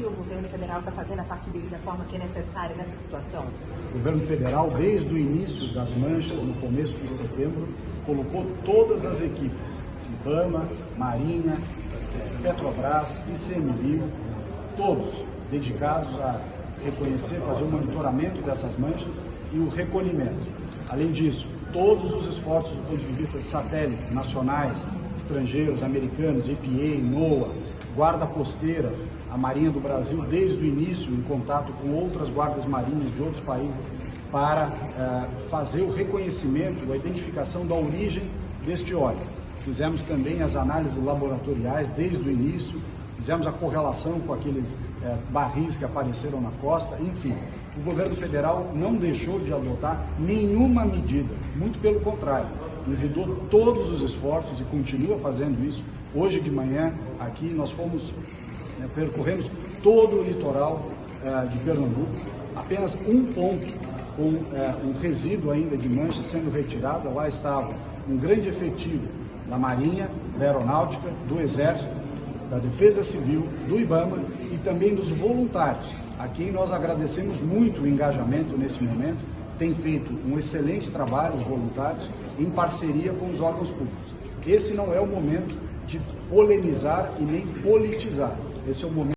que o governo federal está fazendo a parte dele da forma que é necessária nessa situação? O governo federal, desde o início das manchas, no começo de setembro, colocou todas as equipes, IBAMA, Marinha, eh, Petrobras, ICMBio, todos dedicados a reconhecer, fazer o monitoramento dessas manchas e o recolhimento. Além disso, todos os esforços do ponto de vista de satélites nacionais, estrangeiros, americanos, EPA, NOAA, Guarda Costeira, a Marinha do Brasil, desde o início, em contato com outras guardas marinhas de outros países, para uh, fazer o reconhecimento, a identificação da origem deste óleo. Fizemos também as análises laboratoriais desde o início, fizemos a correlação com aqueles é, barris que apareceram na costa, enfim. O governo federal não deixou de adotar nenhuma medida, muito pelo contrário, envidou todos os esforços e continua fazendo isso. Hoje de manhã, aqui, nós fomos, é, percorremos todo o litoral é, de Pernambuco, apenas um ponto com é, um resíduo ainda de mancha sendo retirado, lá estava um grande efetivo da Marinha, da Aeronáutica, do Exército, da Defesa Civil, do IBAMA e também dos voluntários, a quem nós agradecemos muito o engajamento nesse momento, tem feito um excelente trabalho, os voluntários, em parceria com os órgãos públicos. Esse não é o momento de polemizar e nem politizar, esse é o momento